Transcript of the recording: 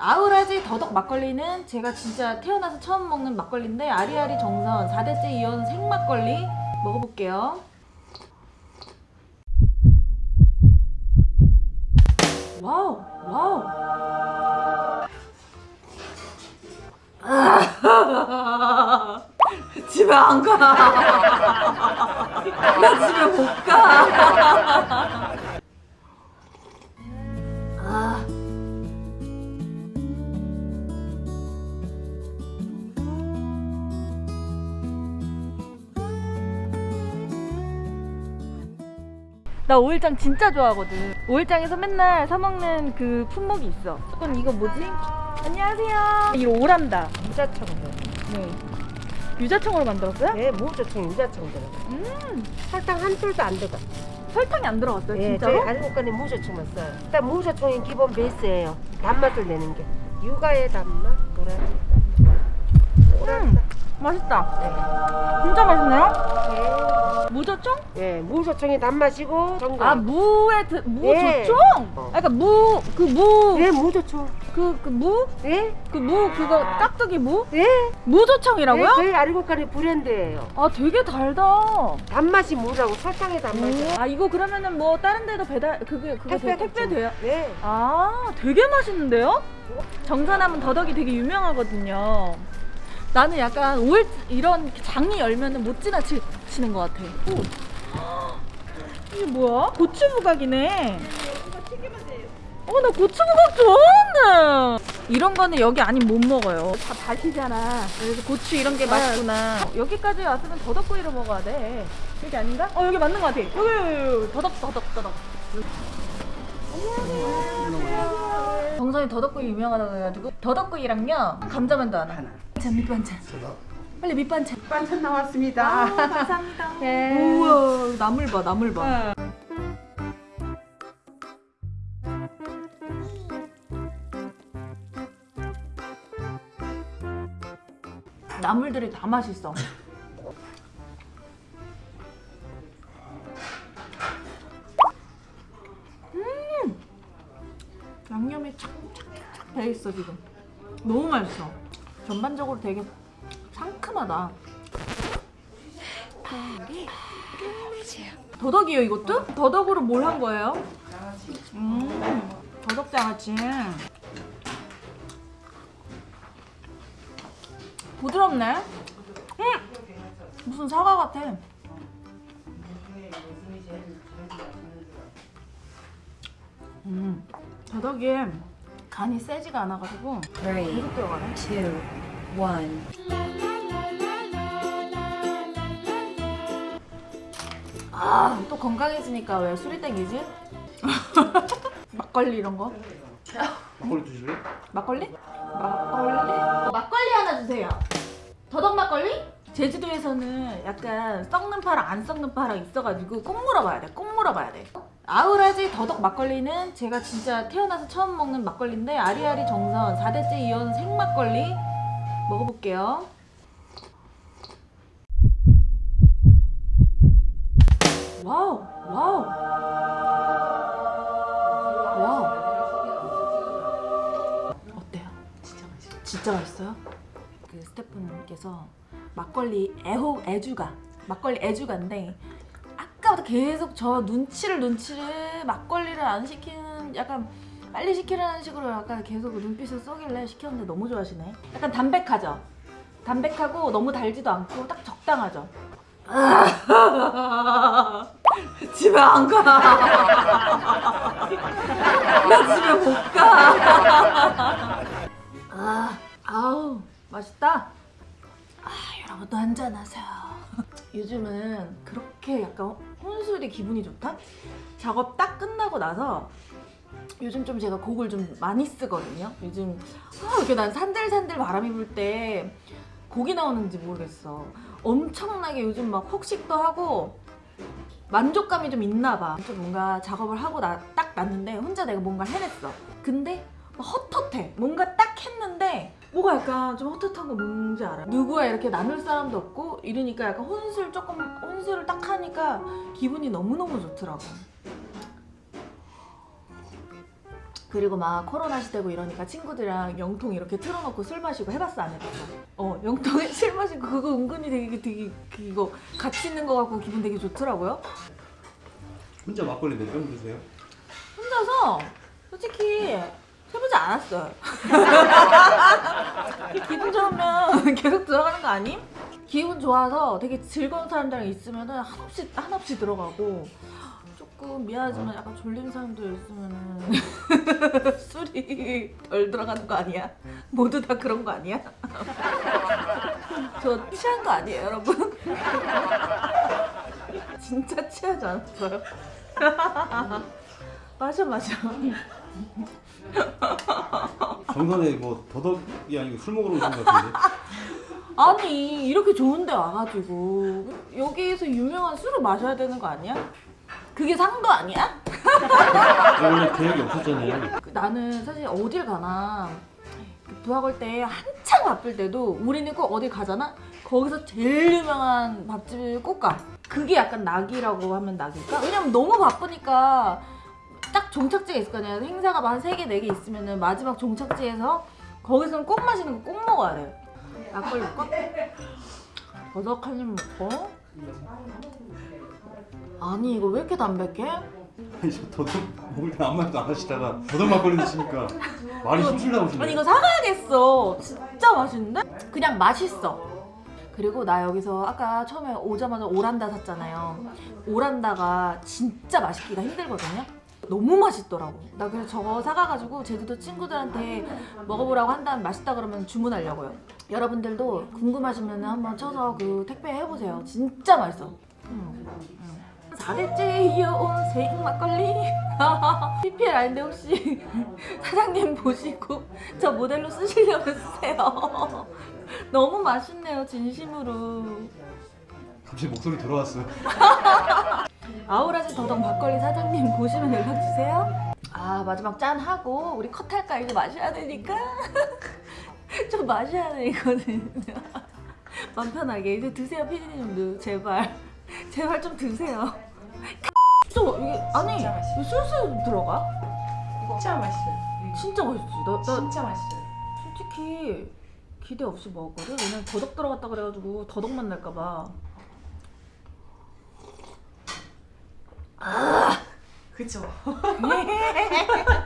아우라지 더덕 막걸리는 제가 진짜 태어나서 처음 먹는 막걸리인데 아리아리 정선 4대째 이어온 생막걸리 먹어볼게요. 와우 와우 아, 집에 안 가. 나 집에 못 가. 나 오일장 진짜 좋아하거든. 오일장에서 맨날 사 먹는 그 품목이 있어. 그건 이거 뭐지? 안녕하세요. 이거 오란다. 유자청도. 네. 유자청으로 만들었어요? 네, 무자청 유자청 들어. 음. 설탕 한 톨도 안 들어가. 설탕이 안 들어갔어요, 예, 진짜로? 저희 알곡간에 무자청만 써요. 일단 무자청이 기본 베이스예요. 단맛을 내는 게. 육아의 단맛, 도라지. 음, 맛있다. 진짜 맛있네요. 무조청? 예, 예, 무자청이 단맛이고 정글. 아 무의 드, 예. 무조청? 아, 그러니까 무 그 무 예, 무자청. 그그 무? 예, 그 무 그거 깍두기 무? 예. 무조청이라고요? 예, 저희 알곡간의 브랜드예요. 아 되게 달다. 단맛이 무라고 설탕의 단맛이. 아 이거 그러면은 뭐 다른 데도 배달 그게 그거 택배, 택배 돼요? 네. 아 되게 맛있는데요? 정산하면 더덕이 되게 유명하거든요. 나는 약간 올 이런 장이 열면은 못 지나치는 것 같아. 오. 이게 뭐야? 고추 부각이네. 어, 나 고추 부각 좋아하는데. 이런 거는 여기 아니면 못 먹어요. 다 다시잖아. 그래서 고추 이런 게 맛있구나. 여기까지 왔으면 더덕구이를 먹어야 돼. 여기 아닌가? 어, 여기 맞는 것 같아. 여기, 여기, 여기. 더덕, 더덕, 더덕. 정선이 더덕구이 유명하다고 해가지고 더덕구이랑요 감자만두 하나. 자 밑반찬. 빨리 밑반찬. 반찬 나왔습니다. 아, 감사합니다. 네. 우와 나물 봐 나물 봐. 나물들이 다 맛있어. 음 양념이 착착착 배 있어 지금. 너무 맛있어. 전반적으로 되게 상큼하다. 더덕이요 이것도? 더덕으로 뭘 한 거예요? 음, 더덕장아찌. 부드럽네. 음, 무슨 사과 같아. 음, 더덕이 간이 세지가 않아가지고 Three, 계속 들어가네. two, one. 아, 또 건강해지니까 왜 술이 땡기지? 막걸리 이런 거? 막걸리 드실래? 막걸리? 막걸리? 어, 막걸리 하나 주세요. 더덕 막걸리? 제주도에서는 약간 썩는 파랑 안 썩는 파랑 있어가지고 꼭 물어봐야 돼. 꼭 물어봐야 돼. 아우라지 더덕 막걸리는 제가 진짜 태어나서 처음 먹는 막걸리인데 아리아리 정선 4대째 이어온 생막걸리 먹어볼게요. 와우, 와우, 와우. 어때요? 진짜 맛있어. 진짜 맛있어요? 그 스태프분께서 막걸리 애호 애주가 막걸리 애주가인데 아까부터 계속 저 눈치를 눈치를 막걸리를 안 시키는 약간 빨리 시키라는 식으로 약간 계속 눈빛을 쏘길래 시켰는데 너무 좋아하시네. 약간 담백하죠? 담백하고 너무 달지도 않고 딱 적당하죠? 집에 안 가. 나 집에 못 가. 아, 아우, 맛있다. 아, 여러분도 한잔하세요. 요즘은 그렇게 약간 혼술이 기분이 좋다? 작업 딱 끝나고 나서 요즘 좀 제가 곡을 좀 많이 쓰거든요. 요즘 아, 이렇게 난 산들산들 바람이 불 때 곡이 나오는지 모르겠어. 엄청나게 요즘 막 혹식도 하고 만족감이 좀 있나 봐. 좀 뭔가 작업을 하고 나, 딱 났는데 혼자 내가 뭔가를 해냈어. 근데 막 헛헛해. 뭔가 딱 했는데 뭐가 약간 좀 헛헛한 거 뭔지 알아? 누구와 이렇게 나눌 사람도 없고 이러니까 약간 혼술 조금 혼술을 딱 하니까 기분이 너무너무 좋더라고. 그 그리고 막 코로나 시대고 이러니까 친구들이랑 영통 이렇게 틀어놓고 술 마시고 해봤어 안 해봤어? 어 영통에 술 마시고 그거 은근히 되게 되게 그 이거 같이 있는 거 같고 기분 되게 좋더라고요. 혼자 막걸리 몇병 드세요? 혼자서 솔직히 해보지 않았어요. 기분 좋으면 계속 들어가는 거 아님? 기분 좋아서 되게 즐거운 사람들이랑 있으면 한없이 한없이 들어가고 조금 미안하지만 약간 졸린 사람들 있으면 술이 덜 들어가는 거 아니야? 모두 다 그런 거 아니야? 저 취한 거 아니에요, 여러분? 진짜 취하지 않았어요? 마셔 마셔. 정선에 뭐 더덕이 아니고 술 먹으러 오신 것 같은데? 아니 이렇게 좋은데 와가지고 여기에서 유명한 술을 마셔야 되는 거 아니야? 그게 산거 아니야? 원래 계획이 없었잖아요. 그 나는 사실 어딜 가나 그 부학을 때 한창 바쁠 때도 우리는 꼭 어딜 가잖아? 거기서 제일 유명한 밥집을 꼭 가. 그게 약간 낙이라고 하면 낙일까? 왜냐면 너무 바쁘니까 딱 종착지가 있을 거 아니야. 행사가 한 3개, 4개 있으면 은 마지막 종착지에서 거기서는 꼭 마시는 거 꼭 먹어야 돼. 막걸리 먹고? 버섯 한 입 먹고? 아니 이거 왜 이렇게 담백해? 아니 저 더덕 먹을 때 아무 말도 안 하시다가 더덕 막걸리 드시니까 말이 술술 나오시네. 아니 이거 사가야겠어. 진짜 맛있는데? 그냥 맛있어. 그리고 나 여기서 아까 처음에 오자마자 오란다 샀잖아요. 오란다가 진짜 맛있기가 힘들거든요. 너무 맛있더라고. 나 그래서 저거 사가가지고 제주도 친구들한테 먹어보라고 한다면 맛있다 그러면 주문하려고요. 여러분들도 궁금하시면 한번 쳐서 그 택배 해보세요. 진짜 맛있어. 음, 음. 4대째 이어온 생 막걸리. PPL 아닌데 혹시 사장님 보시고 저 모델로 쓰시려면 쓰세요. 너무 맛있네요, 진심으로. 갑자기 목소리 돌아왔어요. 아우라지 더덕 막걸리 사장님 보시면 연락 주세요. 아 마지막 짠 하고 우리 컷 할까 이거 마셔야 되니까 좀 마셔야 돼 이거는. 마음 편하게 이제 드세요 피디님도 제발 제발 좀 드세요. 저 이게 아니 이거 술술 들어가? 진짜 맛있어요. 진짜 맛있지. 나, 나 진짜 맛있어요. 솔직히 기대 없이 먹었거든. 왜냐면 더덕 들어갔다 그래가지고 더덕 맛 날까봐. 그쵸?